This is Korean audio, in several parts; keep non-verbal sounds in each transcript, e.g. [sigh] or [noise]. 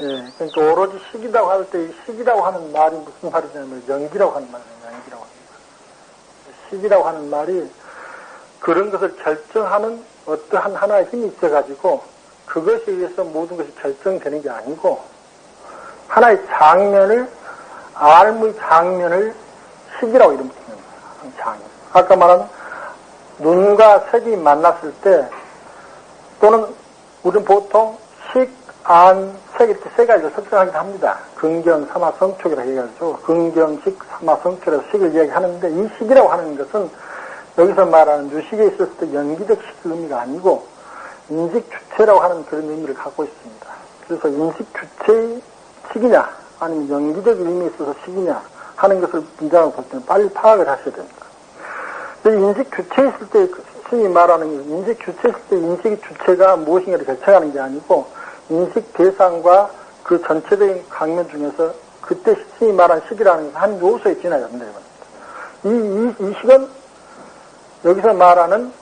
예, 그러니까 오로지 식이라고 할 때 식이라고 하는 말이 무슨 말이냐면 연기라고 하는 말이에요. 연기라고 하는 말. 식이라고 하는 말이 그런 것을 결정하는 어떠한 하나의 힘이 있어가지고 그것에 의해서 모든 것이 결정되는 게 아니고 하나의 장면을 알의 장면을 식이라고 이름 거예요. 장면. 아까 말한 눈과 색이 만났을 때 또는 우리는 보통 식, 안, 색 이렇게 세 가지를 설정하기도 합니다. 긍경, 삼화, 성촉이라고 얘기하죠. 긍경식, 삼화, 성촉이라고 식을 이야기하는데 이 식이라고 하는 것은 여기서 말하는 유식에 있었을 때 연기적 식 의미가 아니고 인식 주체라고 하는 그런 의미를 갖고 있습니다. 그래서 인식 주체의 식이냐 아니면 연기적 의미에 있어서 식이냐 하는 것을 문장을 볼 때는 빨리 파악을 하셔야 됩니다. 인식 주체에 있을 때 스님이 말하는 인식 주체에 있을 때 인식의 주체가 무엇인가를 결정하는 게 아니고 인식 대상과 그 전체적인 강면 중에서 그때 스님이 말한 식이라는 한 요소에 지나야 된다. 이, 이, 이 식은 여기서 말하는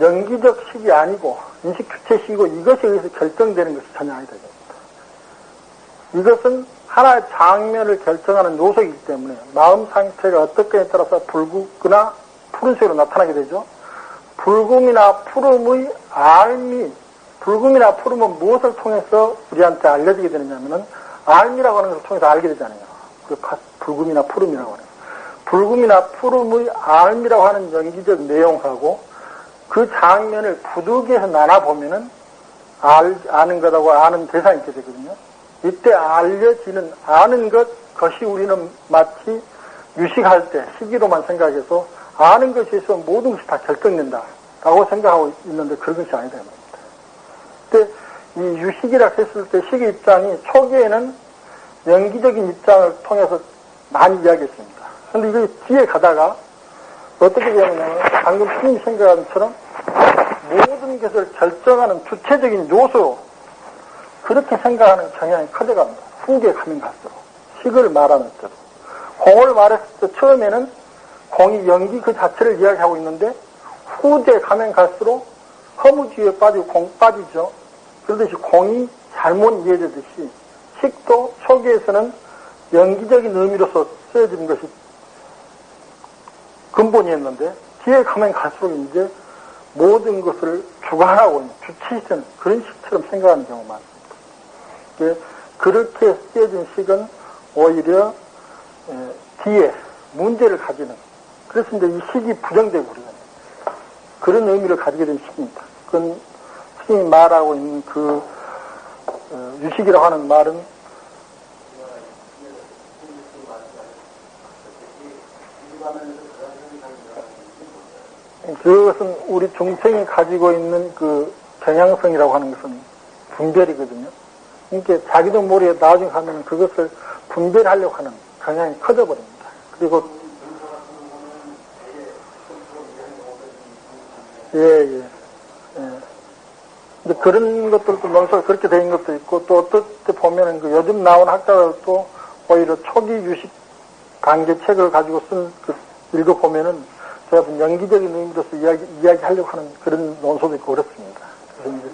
연기적 식이 아니고 인식 주체 식이고 이것에 의해서 결정되는 것이 전혀 아니다. 이것은 하나의 장면을 결정하는 요소이기 때문에 마음 상태가 어떻게에 따라서 붉거나 푸른색으로 나타나게 되죠. 붉음이나 푸름의 알미, 붉음이나 푸름은 무엇을 통해서 우리한테 알려지게 되느냐면은 알미라고 하는 것을 통해서 알게 되잖아요. 그 붉음이나 푸름이라고 하는. 붉음이나 푸름의 알미라고 하는 연기적 내용하고 그 장면을 부득이해서 나눠보면은 알, 아는 것하고 아는 대상이 있게 되거든요. 이때 알려지는, 아는 것, 것이 우리는 마치 유식할 때 시기로만 생각해서 아는 것에 있어 모든 것이 다 결정된다. 라고 생각하고 있는데 그런 것이 아니다. 그때 이 유식이라 했을 때 시기 입장이 초기에는 연기적인 입장을 통해서 많이 이야기했습니다. 근데 이게 뒤에 가다가 어떻게 되냐면 방금 스님 생각하는 것처럼 모든 것을 결정하는 주체적인 요소 그렇게 생각하는 경향이 커져갑니다. 후기에 가면 갈수록 식을 말하는 때도 공을 말했을 때 처음에는 공이 연기 그 자체를 이야기하고 있는데 후대에 가면 갈수록 허무주의에 빠지고 공 빠지죠. 그러듯이 공이 잘못 이해되듯이 식도 초기에서는 연기적인 의미로서 쓰여지는 것이 근본이었는데 뒤에 가면 갈수록 이제 모든 것을 주관하고 주체이던 그런 식처럼 생각하는 경우가 많습니다. 그렇게 쓰여진 식은 오히려 뒤에 문제를 가지는 그래서 이제 이 식이 부정되고 그러는 그런 의미를 가지게 된 식입니다. 그건 스님이 말하고 있는 그 어, 유식이라고 하는 말은 그것은 우리 중생이 가지고 있는 그 경향성이라고 하는 것은 분별이거든요. 그러니까 자기도 모르게 나중에 가면 그것을 분별하려고 하는 경향이 커져버립니다. 그리고 예, 예. 예. 근데 그런 것들도 논서가 그렇게 된 것도 있고 또 어떨 때 보면은 그 요즘 나온 학자들도 오히려 초기 유식 강제 책을 가지고 쓴 그 읽어보면은 제가 연기적인 의미로서 이야기, 이야기하려고 하는 그런 논소도 있고 그렇습니다. 그래서 이제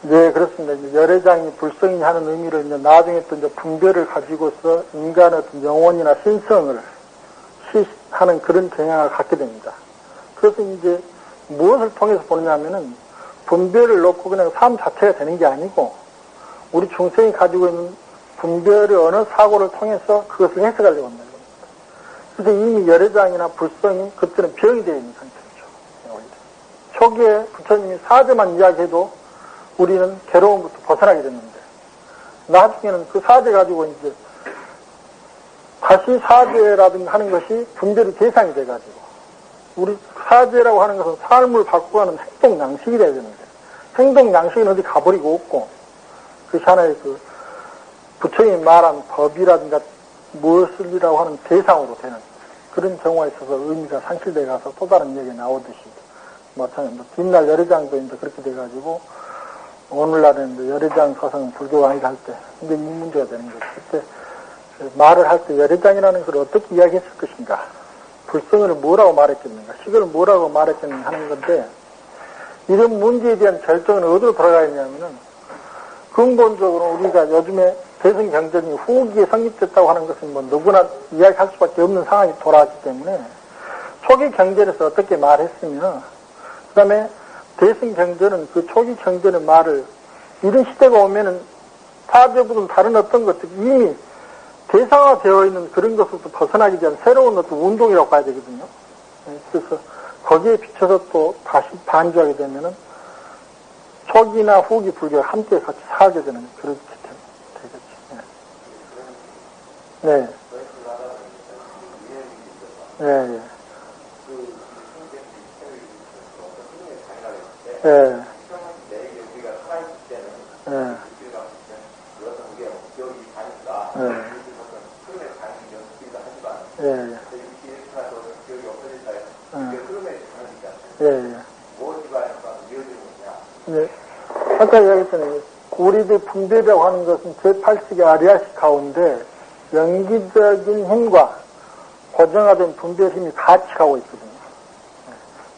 네, 그렇습니다. 이제 열애장이 불성이 하는 의미를 이제 나중에 또 이제 분별을 가지고서 인간의 어떤 영혼이나 신성을 시하는 그런 경향을 갖게 됩니다. 그래서 이제 무엇을 통해서 보느냐면은 분별을 놓고 그냥 삶 자체가 되는 게 아니고 우리 중생이 가지고 있는 분별의 어느 사고를 통해서 그것을 해석하려고 한다는 겁니다. 그래서 이미 열애장이나 불성이 그때는 병이 되어 있는 상태죠. 초기에 부처님이 사제만 이야기해도 우리는 괴로움부터 벗어나게 됐는데 나중에는 그 사제 가지고 이제 다시 사제라든가 하는 것이 분별의 대상이 돼가지고 우리 사제라고 하는 것은 삶을 바꾸는 행동 양식이 돼야 되는데 행동 양식은 어디 가버리고 없고 그것이 하나의 그 부처님이 말한 법이라든가 무엇을이라고 하는 대상으로 되는 그런 경우에 있어서 의미가 상실돼 가서 또 다른 얘기 나오듯이 마찬가지 뭐 뒷날 열애장도 이제 그렇게 돼가지고 오늘날에는 이제 열애장 사상은 불교가 아니다 할때 이제 이 문제가 되는 거죠. 그때 말을 할 때 열애장이라는 걸 어떻게 이야기했을 것인가 불성을 뭐라고 말했겠는가 식을 뭐라고 말했겠는가 하는 건데 이런 문제에 대한 결정은 어디로 돌아가 있냐면은 근본적으로 우리가 요즘에 대승 경전이 후기에 성립됐다고 하는 것은 뭐 누구나 이야기할 수밖에 없는 상황이 돌아왔기 때문에 초기 경전에서 어떻게 말했으면 그 다음에 대승 경전은 그 초기 경전의 말을 이런 시대가 오면은 사제부든 다른 어떤 것들 이미 대상화되어 있는 그런 것으로부터 벗어나기 위한 새로운 어떤 운동이라고 봐야 되거든요. 네, 그래서 거기에 비춰서 또 다시 반주하게 되면은 초기나 후기 불교가 함께 같이 살게 되는 그렇게 되겠죠. 네. 네. 네. 네. 예. 예. 예. 예. 예. 예. 네. 아까 이야기했잖아요. 우리들 분별이라고 하는 것은 제8식의 아리아식 가운데 연기적인 힘과 고정화된 분별 힘이 같이 가고 있거든요.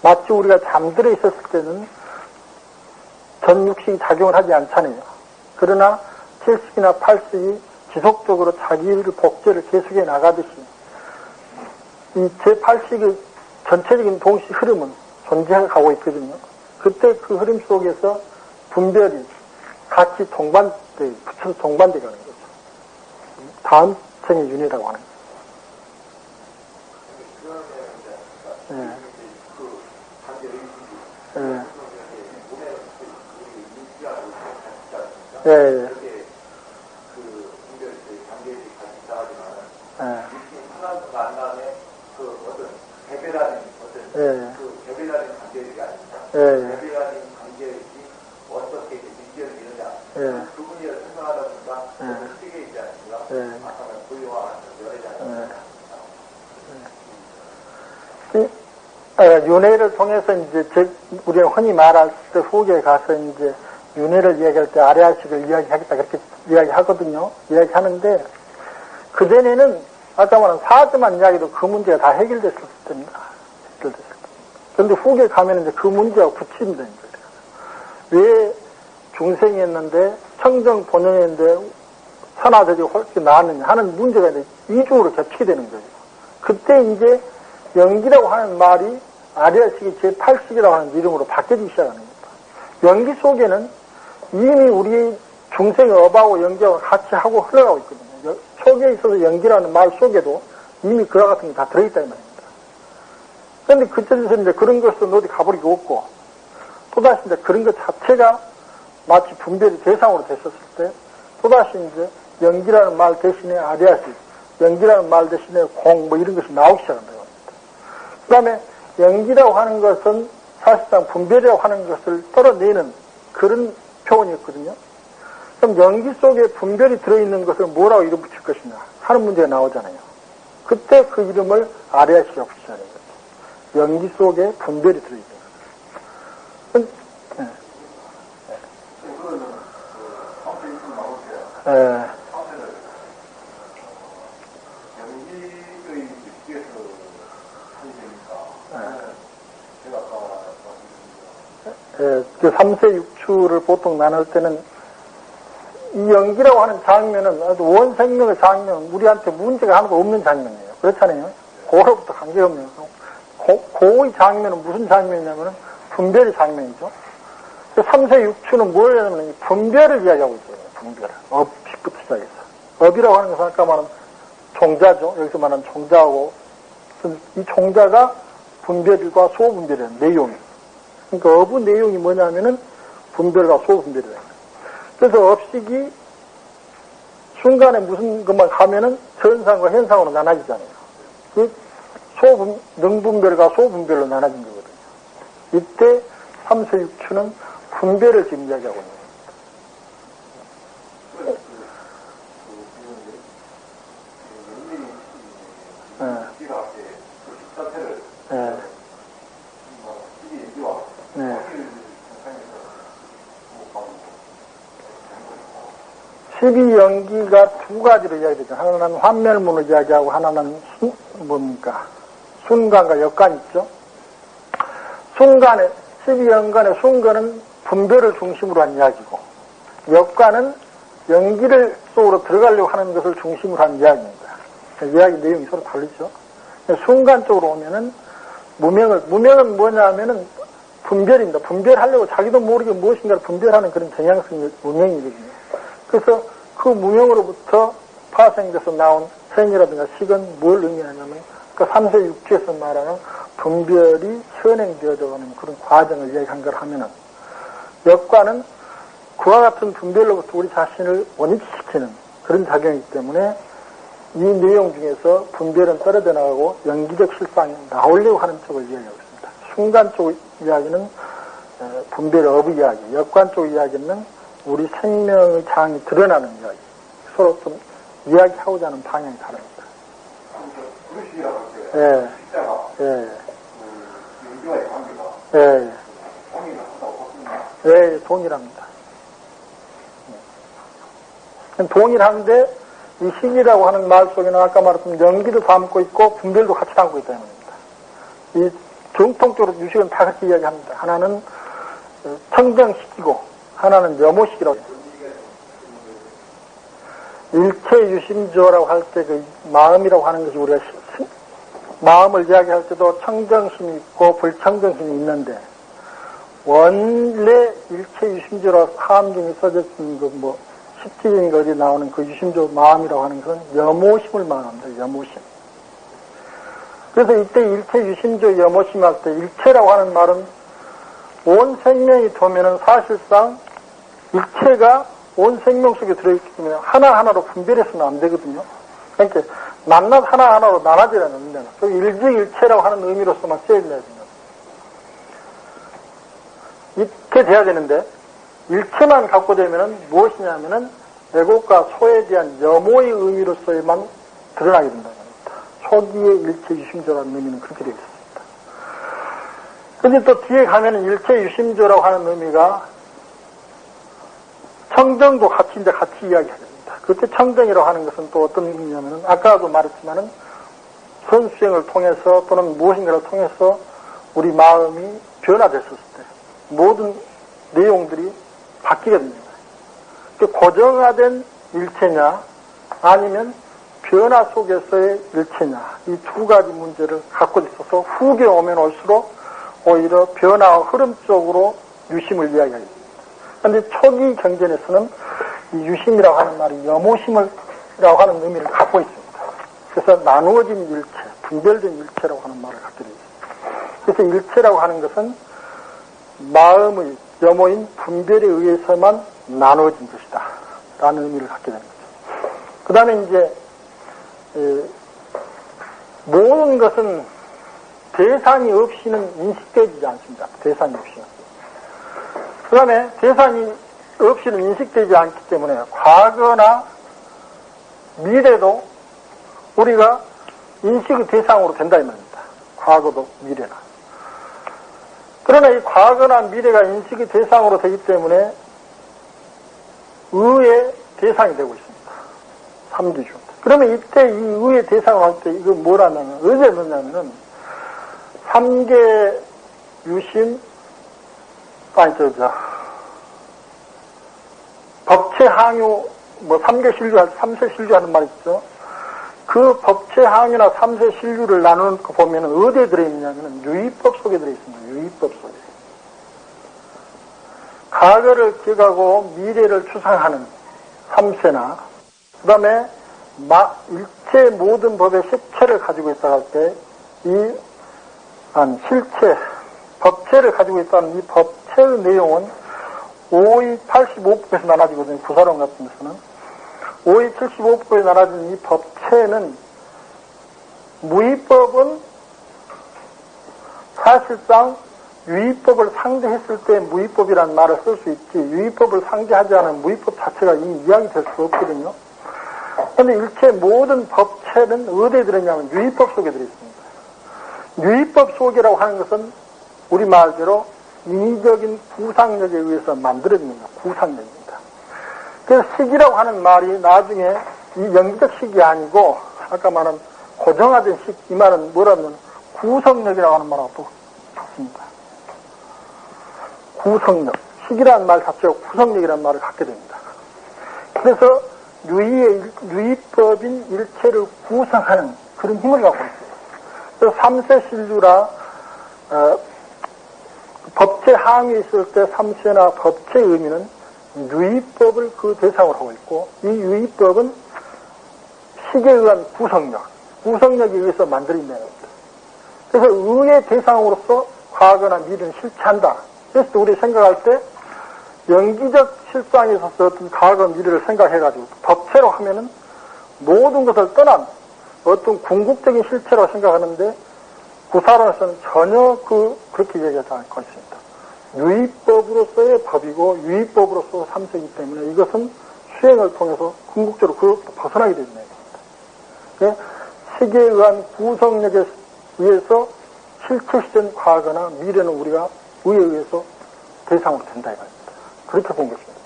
마치 우리가 잠들어 있었을 때는 전육식이 작용을 하지 않잖아요. 그러나 7식이나 8식이 지속적으로 자기를 복제를 계속해 나가듯이 이 제8식의 전체적인 동시 흐름은 존재해 가고 있거든요. 그때 그 흐름 속에서 분별이 같이 동반돼, 붙여서 동반돼 가는 거죠. 다음 생의 윤이라고 하는 거죠. 예. 예. 예, 예. 예. 예. 그 개별화된 관계들이 아닙니다. 예. 개별화된 관계들이 어떻게 이제 민결을 이루냐. 예. 그 분야를 설명하다 보니까 예. 너무 크게 있지 않습니까? 예. 아까 말한 고유와 열애자. 이, 어, 윤회를 통해서 이제 제, 우리가 흔히 말할 때 후기에 가서 이제 윤회를 이야기할 때 아래아식을 이야기하겠다 그렇게 이야기하거든요. 이야기하는데 그 전에는 아까 말한 사주만 이야기도 그 문제가 다 해결됐을 때입니다. 해결됐을 때. 그런데 후기에 가면 이제 그 문제가 붙입니다. 이제. 왜 중생이었는데 청정 본연인데 산화적이 훨씬 나았느냐 하는 문제가 이제 이중으로 겹치게 되는 거예요. 그때 이제 연기라고 하는 말이 아리아식이 제8식이라고 하는 이름으로 바뀌기 시작하는 겁니다. 연기 속에는 이미 우리 중생의 업하고 연기하고 같이 하고 흘러가고 있거든요. 초기에 있어서 연기라는 말 속에도 이미 그와 같은 게 다 들어있다 이 말입니다. 그런데 그때에서 이제 그런 것은 어디 가버리고 없고 또다시 이제 그런 것 자체가 마치 분별이 대상으로 됐었을 때 또다시 이제 연기라는 말 대신에 아리아식, 연기라는 말 대신에 공뭐 이런 것이 나오기 시작한다. 그 다음에 연기라고 하는 것은 사실상 분별이라고 하는 것을 떨어내는 그런 표현이었거든요. 그럼 연기 속에 분별이 들어있는 것을 뭐라고 이름 붙일 것이냐 하는 문제가 나오잖아요. 그때 그 이름을 아리아시라고 붙이자는 거죠. 연기 속에 분별이 들어있는 거죠. 네. 네. 예, 그 3세 6추를 보통 나눌 때는 이 연기라고 하는 장면은 아주 원생명의 장면은 우리한테 문제가 하나도 없는 장면이에요. 그렇잖아요. 고로부터 관계없는 고, 고의 장면은 무슨 장면이냐면은 분별의 장면이죠. 그 3세 6추는 뭘 하냐면 분별을 이야기하고 있어요. 분별. 업식부터 시작해서. 업이라고 하는 것은 아까 말한 종자죠. 여기서 말하는 종자하고 이 종자가 분별과 소분별이라는 내용이 그러니까 어부 내용이 뭐냐면은 분별과 소분별이다. 그래서 업식이 순간에 무슨 것만 가면은 전상과 현상으로 나눠지잖아요. 그 소분, 능분별과 소분별로 나눠진 거거든요. 이때 3세 6추는 분별을 지금 이야기하고 있는 거예요. 12연기가 두 가지로 이야기되죠. 하나는 환멸문을 이야기하고 하나는 순, 뭡니까? 순간과 역간 있죠. 순간에, 12연간의 순간은 분별을 중심으로 한 이야기고, 역간은 연기를 속으로 들어가려고 하는 것을 중심으로 한 이야기입니다. 이야기 내용이 서로 다르죠. 순간 쪽으로 오면은 무명을, 무명은 뭐냐 하면은 분별입니다. 분별하려고 자기도 모르게 무엇인가를 분별하는 그런 경향성이 무명이거든요. 그래서 그 무명으로부터 파생돼서 나온 생이라든가 식은 뭘 의미하냐면 그 3세 6주에서 말하는 분별이 현행되어져 가는 그런 과정을 이야기한 걸 하면은 역과는 그와 같은 분별로부터 우리 자신을 원위치시키는 그런 작용이기 때문에 이 내용 중에서 분별은 떨어져 나가고 연기적 실상이 나오려고 하는 쪽을 이야기하고 있습니다. 순간 쪽 이야기는 분별 업의 이야기, 역관 쪽 이야기는 우리 생명의 장이 드러나는 이야기. 서로 좀 이야기하고자 하는 방향이 다릅니다. 예, 숫자가 예, 그 예, 봤습니다. 예, 동일합니다. 예. 동일한데 이 신이라고 하는 말 속에는 아까 말했던 연기도 담고 있고 분별도 같이 담고 있다는 겁니다. 이 정통적으로 유식은 다 같이 이야기합니다. 하나는 청정시키고 하나는 합니다. 일체 유심조라고 할 때 그 마음이라고 하는 것이 우리가 시- 마음을 이야기할 때도 청정심이 있고 불청정심이 있는데 원래 일체 유심조라고 써져 있는 그뭐 십지인 거리 나오는 그 유심조 마음이라고 하는 것은 염호심을 말합니다. 염호심. 그래서 이때 일체 유심조 염호심 할 때 일체라고 하는 말은 온 생명이 도면은 사실상 일체가 온 생명 속에 들어있기 때문에 하나하나로 분별해서는 안 되거든요. 그러니까 낱낱 하나하나로 나눠져야 되는데 그 일지일체라고 하는 의미로서만 써야 돼요. 이렇게 돼야 되는데 일체만 갖고 되면은 무엇이냐면은 애국과 소에 대한 염호의 의미로서에만 드러나게 겁니다. 초기의 일체 유심조라는 의미는 그렇게 되어 있습니다. 근데 또 뒤에 가면은 일체 유심조라고 하는 의미가 청정도 이제 같이 이야기해야 됩니다. 그때 청정이라고 하는 것은 또 어떤 의미냐면은 아까도 말했지만은 선수행을 통해서 또는 무엇인가를 통해서 우리 마음이 변화됐을 때 모든 내용들이 바뀌게 됩니다. 그 고정화된 일체냐 아니면 변화 속에서의 일체냐 이 두 가지 문제를 갖고 있어서 후에 오면 올수록 오히려 변화와 흐름 쪽으로 유심을 이야기합니다. 그런데 초기 경전에서는 이 유심이라고 하는 말이 염호심을라고 하는 의미를 갖고 있습니다. 그래서 나누어진 일체, 분별된 일체라고 하는 말을 갖게 있습니다. 그래서 일체라고 하는 것은 마음의 염호인 분별에 의해서만 나누어진 것이다. 라는 의미를 갖게 거죠. 그 다음에 이제, 에, 모든 것은 대상이 없이는 인식되지 않습니다. 대상이 없이는. 그 다음에 대상이 없이는 인식되지 않기 때문에 과거나 미래도 우리가 인식의 대상으로 된다 이 말입니다. 과거도 미래나. 그러나 이 과거나 미래가 인식의 대상으로 되기 때문에 의의 대상이 되고 있습니다. 삼기주. 그러면 이때 이 의의 대상을 할 때 이거 뭐라면, 어제 뭐냐면은 삼계 유심, 아니, 저, 저, 법체 항유, 뭐, 삼계 신류, 삼세 신류 하는 말 있죠? 그 법체 항유나 삼세 신류를 나누는 거 보면 은 어디에 들어있느냐면은 유의법 속에 들어있습니다. 유의법 속에. 과거를 기억하고 미래를 추상하는 삼세나, 그 다음에 일체 모든 법의 실체를 가지고 있다 할 때, 이, 한, 실체, 법체를 가지고 있다는 이 법 체의 내용은 5의 85%에서 나눠지거든요. 구사론 같은 데서는. 5의 75%에 나눠진 이 법체는 무위법은 사실상 유의법을 상대했을 때 무위법이라는 말을 쓸 수 있지 유의법을 상대하지 않은 무위법 자체가 이미 이야기될 수 없거든요. 그런데 일체 모든 법체는 어디에 들어있냐면 유의법 속에 들어있습니다. 유의법 속이라고 하는 것은 우리 말대로 인위적인 구상력에 의해서 만들어집니다. 구상력입니다. 그래서 식이라고 하는 말이 나중에 이 영기적 식이 아니고 아까 말한 고정화된 식, 이 말은 뭐라면 구성력이라고 하는 말하고 또 같습니다. 구성력. 식이라는 말 자체가 구성력이라는 말을 갖게 됩니다. 그래서 유의의, 유의법인 일체를 구성하는 그런 힘을 갖고 있어요. 그래서 삼세신류라, 어, 법체 항에 있을 때 삼세나 법체의 의미는 유의법을 그 대상으로 하고 있고, 이 유의법은 식에 의한 구성력, 구성력에 의해서 만들어낸 겁니다. 그래서 의의 대상으로서 과거나 미래는 실체한다. 그래서 우리 생각할 때 연기적 실상에 있어서 어떤 과거 미래를 생각해가지고 법체로 하면은 모든 것을 떠난 어떤 궁극적인 실체로 생각하는데 구사론에서는 전혀 그 그렇게 얘기하지 않고 있습니다. 유의법으로서의 법이고 유의법으로서 삼세이기 때문에 이것은 수행을 통해서 궁극적으로 그 벗어나게 되는 얘기입니다. 세계에 의한 구성력에 의해서 실체시된 과거나 미래는 우리가 의에 의해서 대상으로 된다 이겁니다. 그렇게 본 것입니다.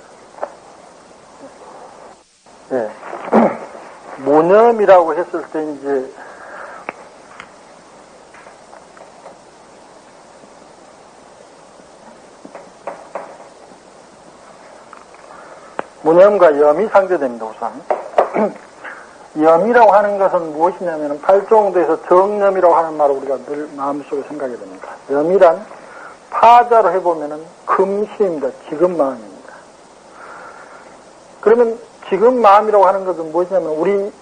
예. [clears throat] 모념이라고 했을 때 이제 모념과 염이 상대됩니다, 우선. [clears throat] 염이라고 하는 것은 무엇이냐면 팔종도에서 정염이라고 하는 말을 우리가 늘 마음속에 생각이 됩니다. 염이란 파자로 해보면은 금시입니다. 지금 마음입니다. 그러면 지금 마음이라고 하는 것은 무엇이냐면 우리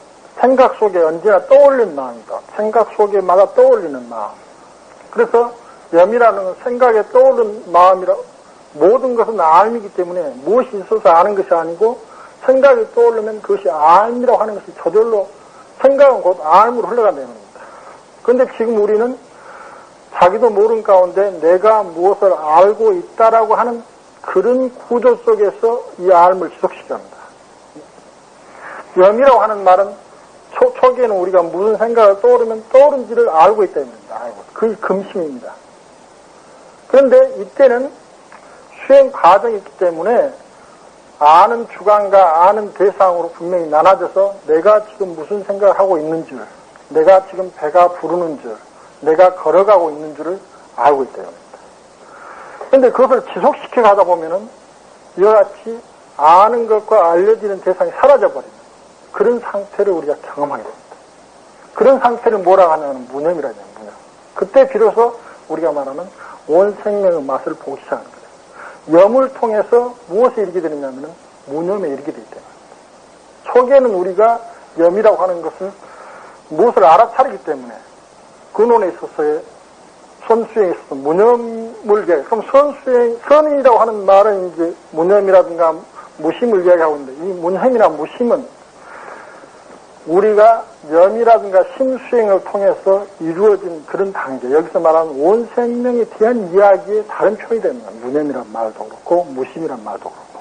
생각 속에 언제나 떠올리는 마음이다. 생각 속에마다 떠올리는 마음. 그래서 염이라는 건 생각에 떠오르는 마음이라 모든 것은 알미기 때문에 무엇이 있어서 아는 것이 아니고 생각이 떠오르면 그것이 알미라고 하는 것이 저절로 생각은 곧 알무로 흘러간다는 겁니다. 그런데 지금 우리는 자기도 모르는 가운데 내가 무엇을 알고 있다라고 하는 그런 구조 속에서 이 알을 지속시켜 합니다. 염이라고 하는 말은 초, 초기에는 우리가 무슨 생각을 떠오르면 떠오른지를 알고 있다 입니다. 그게 금심입니다. 그런데 이때는 수행 과정이 있기 때문에 아는 주관과 아는 대상으로 분명히 나눠져서 내가 지금 무슨 생각을 하고 있는 줄, 내가 지금 배가 부르는 줄, 내가 걸어가고 있는 줄을 알고 있다. 그런데 그것을 지속시켜 가다 보면은 이와 같이 아는 것과 알려지는 대상이 사라져버리는 그런 상태를 우리가 경험하게 됩니다. 그런 상태를 뭐라고 하냐면 무념이라고 해요, 무념. 그때 비로소 우리가 말하는 온 생명의 맛을 보기 거예요. 염을 통해서 무엇에 이르게 되느냐면 무념에 이르게 되기 때문에. 초기에는 우리가 염이라고 하는 것은 무엇을 알아차리기 때문에 근원에 있어서의 선수행에 있어서 무념을 이야기, 그럼 선수행, 선이라고 하는 말은 이제 무념이라든가 무심을 이야기하고 있는데, 이 무념이나 무심은 우리가 염이라든가 심수행을 통해서 이루어진 그런 단계, 여기서 말하는 온 생명에 대한 이야기의 다른 표현이 됩니다. 무념이란 말도 그렇고, 무심이란 말도 그렇고.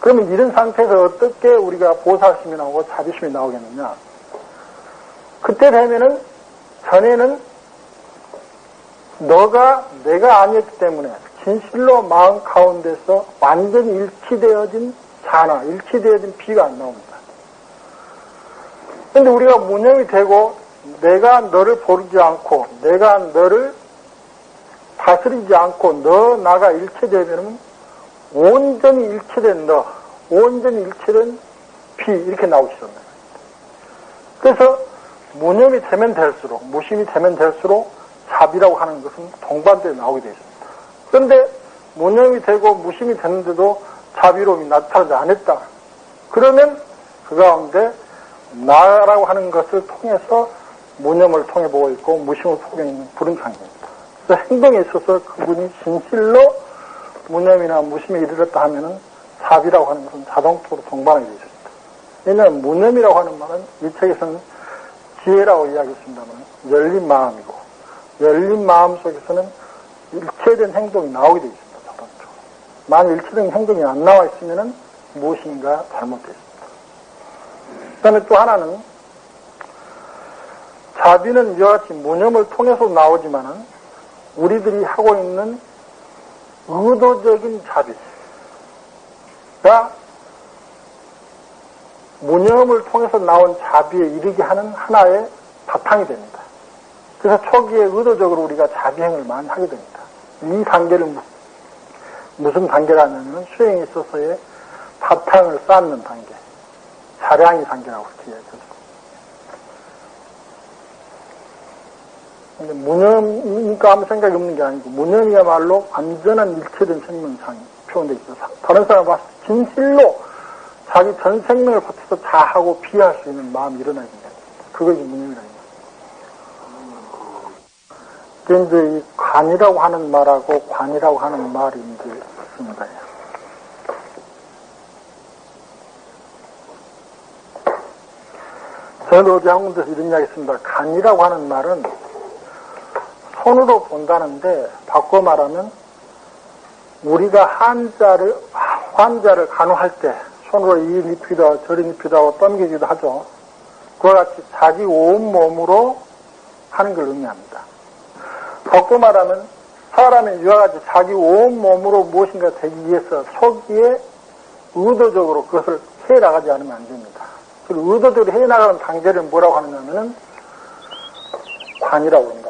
그러면 이런 상태에서 어떻게 우리가 보살심이 나오고 자비심이 나오겠느냐? 그때 되면은 전에는 너가 내가 아니었기 때문에 진실로 마음 가운데서 완전히 일치되어진 자나, 일치되어진 비가 안 나옵니다. 근데 우리가 무념이 되고 내가 너를 보르지 않고 내가 너를 다스리지 않고 너 나가 일체되면 온전히 일체된 너, 온전히 일체된 비 이렇게 시작합니다. 그래서 무념이 되면 될수록 무심이 되면 될수록 자비라고 하는 것은 동반대에 나오게 되어 있습니다. 그런데 무념이 되고 무심이 되는데도 자비로움이 나타나지 않았다. 그러면 그 가운데 나라고 하는 것을 통해서 무념을 통해 보고 있고 무심을 통해 있는 관계입니다. 그래서 행동에 있어서 그분이 진실로 무념이나 무심에 이르렀다 하면은 자비라고 하는 것은 자동적으로 동반하게 되어 있습니다. 왜냐하면 무념이라고 하는 말은 이 책에서는 지혜라고 이야기했습니다만 열린 마음이고 열린 마음 속에서는 일체된 행동이 나오게 되어 있습니다. 자동적으로. 만약 일체된 행동이 안 나와 있으면은 무엇인가 잘못되어 있습니다. 그 다음에 또 하나는 자비는 이와 같이 무념을 통해서 나오지만은 우리들이 하고 있는 의도적인 자비가 무념을 통해서 나온 자비에 이르게 하는 하나의 바탕이 됩니다. 그래서 초기에 의도적으로 우리가 자비행을 많이 하게 됩니다. 이 단계를 무- 무슨 단계라면 수행에 있어서의 바탕을 쌓는 단계, 단계라고 그렇게 이야기하죠. 근데 무념이니까 아무 생각이 없는 게 아니고 무념이야말로 완전한 일체된 생명상이 표현되어 있어서 다른 사람 봤을 때 진실로 자기 전 생명을 바쳐서 자하고 비할 수 있는 마음이 일어나게 됩니다. 그것이 무념이라는. 이게 이제 이 관이라고 하는 말하고 관이라고 하는 말이 이제 있습니다. 저는 어디 한 군데서 이런 이야기 했습니다. 간이라고 하는 말은 손으로 본다는데 바꿔 말하면 우리가 한자를 환자를 간호할 때 손으로 이 하고 저리 눕히다 하고 떠미기도 하죠. 그와 같이 자기 온 몸으로 하는 걸 의미합니다. 바꿔 말하면 사람의 이와 같이 자기 온 몸으로 무엇인가 되기 위해서 초기에 의도적으로 그것을 해 나가지 않으면 안 됩니다. 그 의도적으로 해 나가는 단계를 뭐라고 하느냐면은 관이라고 합니다.